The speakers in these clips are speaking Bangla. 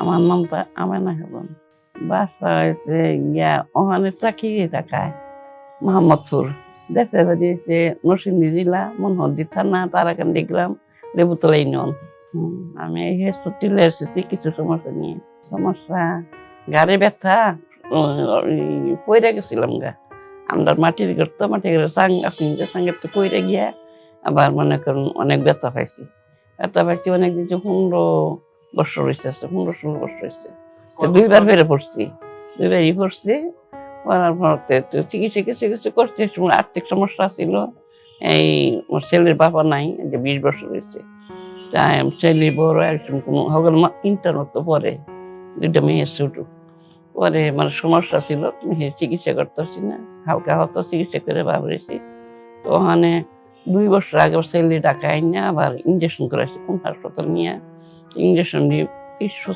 আমার নামটা আমেনা হেবন বাসা হয়েছে গিয়া, ওখানে চাকরি টাকায় মোহাম্মদপুর। দেশে বাড়ি হয়েছে নরসিংদী জেলা, মনোহরদি থানা, তারাকান্দি গ্রাম লেবুতলা ইউনিয়ন। আমি এই হসপিটালে এসেছি কিছু সমস্যা নিয়ে। সমস্যা গাড়ি ব্যথা পইরা গেছিলাম গা। আমরা মাটির ঘর তো, মাটির ঘরে সাং আসি সাঙ্গের তো পইরা গিয়া আবার মনে করুন অনেক ব্যথা পাইছি। ব্যথা পাইছি অনেক দিন পনেরো বছর হয়েছে পনেরো ষোলো বছর হয়েছে তো দুইবার বেড়ে পড়ছি দুইবারই পড়ছি। পড়ার পরতে তো চিকিৎসা কিছু কিছু করছে আর্থিক সমস্যা ছিল। এই আমার ছেলের বাবা নাই যে বিশ বছর হয়েছে। তাই ছেলে বড় একজন কোনো হগল ইন্টারনেট তো পরে দুইটা মেয়ে ছোট। পরে মানে সমস্যা ছিল তুমি চিকিৎসা করতেছি না। হালকা হতো চিকিৎসা করে ভাবরেছি তো ওখানে দুই বছর আগে ছেলে টাকা আইনা আবার ইঞ্জেকশন করেছে কোন হাসপাতাল নিয়ে। ইঞ্জেকশন দিয়ে তিরিশ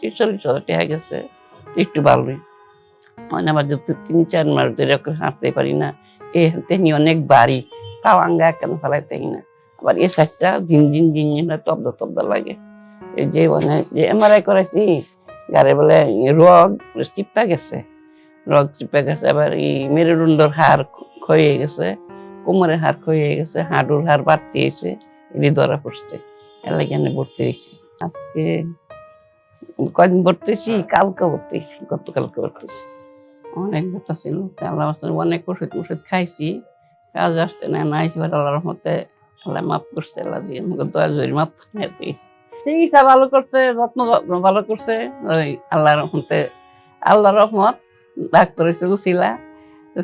তিরিশ চল্লিশ গেছে একটু ভালোই। মানে আমার যদি তিন চার মাস ধরে হাঁটতে পারি না। এ হাতে অনেক বাড়ি তাও আঙ্গা কেন ফেলাইতে না। আবার এ সাইডটা ঝিন হয়, তব্দ তব্দ লাগে। এই যে মানে যে এমআরআই করেছি গাড়ি বলে রগ চিপা গেছে। রগ চিপা গেছে আবার এই মেরুদণ্ডর খ- ক্ষয়ে গেছে কোমরের হাড় ক্ষয়ে গেছে হাঁটুর হাড় বাড়তে গেছে এটি ধরা পড়ছে। আমি ভর্তি হয়েছি। আজকে কদিন ভর্তি হয়েছি কালকে ভর্তি গতকালকে ভর্তি অনেক ব্যথা ছিল আল্লাহ অনেক ওষুধ ওষুধ খাইছি। কাজ আসছে না না এবার আল্লাহর রহমতে আল্লাহ মাফ করছে আল্লাহ দিয়ে আমাকে দয়া জোরি মাফ নিয়ে দিয়েছে। চিকিৎসা ভালো করছে যত্ন ভালো করছে ওই আল্লাহর রহমতে আল্লাহর রহমত ডাক্তার এসে উচিলা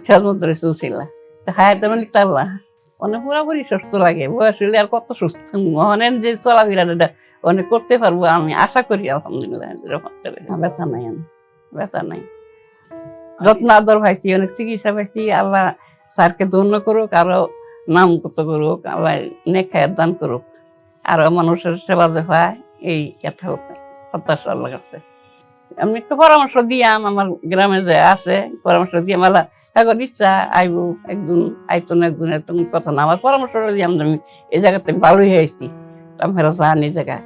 খেয়ালমত এসে উচিলা তো হায়ার তেমন আল্লাহ? অনেক পুরাপুরি সুস্থ লাগে। বয়স হলে আর কত সুস্থ? অনেক যে চলাফেরাটা অনেক করতে পারব আমি। আশা করি আলহামদুলিল্লাহ ব্যথা নাই আমি ব্যথা নাই। যত্ন আদর পাইছি অনেক চিকিৎসা পাইছি। আল্লাহ স্যারকে ধন্য করুক আরও নাম কত করুক আল্লাহ নেখায়ের দান করুক। আরও মানুষের সেবা যে হয় এই কথা প্রত্যাশা আল্লাহ কাছে আমি একটু পরামর্শ দিয়াম, আমার গ্রামে যে আছে, পরামর্শ দিয়ে মালা এখন ইচ্ছা আইব একজন আইতো না একজন একদম কথা না, আমার পরামর্শ দিয়াম আমি এই জায়গাতে ভালোই হয়েছি। আমি ফেরত যান এই জায়গায়।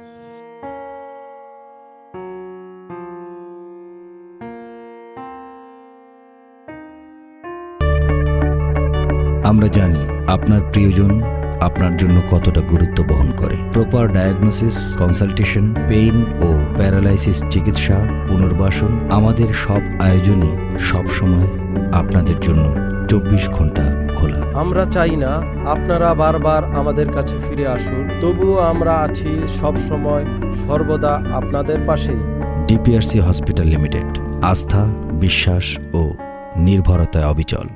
আমরা জানি আপনার প্রিয়জন আপনার জন্য কতটা গুরুত্ব বহন করে। প্রপার ডায়াগনোসিস কনসালটেশন পেইন ও প্যারালাইসিস চিকিৎসা পুনর্বাসন আমাদের সব আয়োজনে সব সময় আপনাদের জন্য চব্বিশ ঘণ্টা খোলা। আমরা চাই না আপনারা বারবার আমাদের কাছে ফিরে আসুন তবুও আমরা আছি সব সময় সর্বদা আপনাদের পাশেই। ডিপিআরসি হসপিটাল লিমিটেড আস্থা বিশ্বাস ও নির্ভরতায় অবিচল।